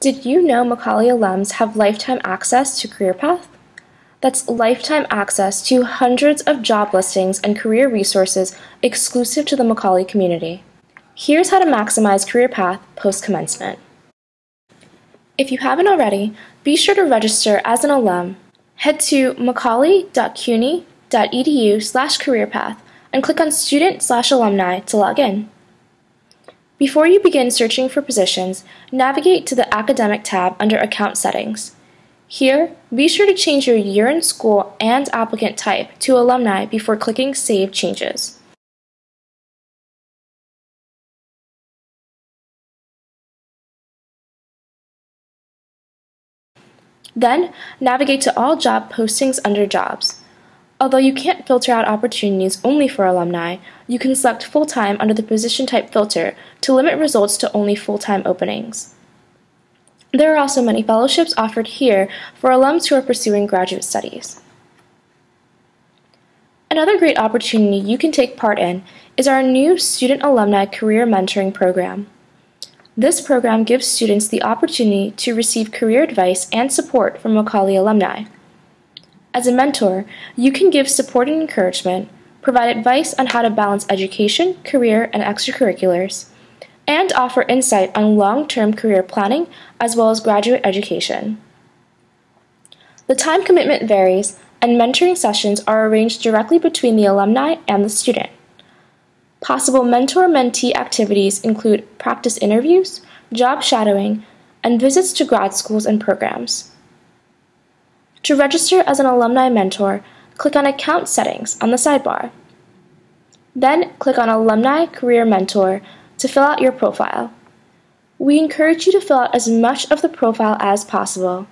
Did you know Macaulay alums have lifetime access to CareerPath? That's lifetime access to hundreds of job listings and career resources exclusive to the Macaulay community. Here's how to maximize CareerPath post commencement. If you haven't already, be sure to register as an alum. Head to macaulay.cuny.edu slash careerpath and click on Student slash Alumni to log in. Before you begin searching for positions, navigate to the Academic tab under Account Settings. Here, be sure to change your year in school and applicant type to alumni before clicking Save Changes. Then, navigate to all job postings under Jobs. Although you can't filter out opportunities only for alumni, you can select full-time under the position type filter to limit results to only full-time openings. There are also many fellowships offered here for alums who are pursuing graduate studies. Another great opportunity you can take part in is our new Student Alumni Career Mentoring Program. This program gives students the opportunity to receive career advice and support from Macaulay alumni. As a mentor, you can give support and encouragement, provide advice on how to balance education, career, and extracurriculars, and offer insight on long term career planning as well as graduate education. The time commitment varies, and mentoring sessions are arranged directly between the alumni and the student. Possible mentor mentee activities include practice interviews, job shadowing, and visits to grad schools and programs. To register as an alumni mentor, click on Account Settings on the sidebar. Then click on Alumni Career Mentor to fill out your profile. We encourage you to fill out as much of the profile as possible.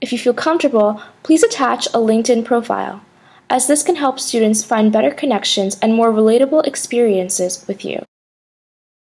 If you feel comfortable, please attach a LinkedIn profile, as this can help students find better connections and more relatable experiences with you.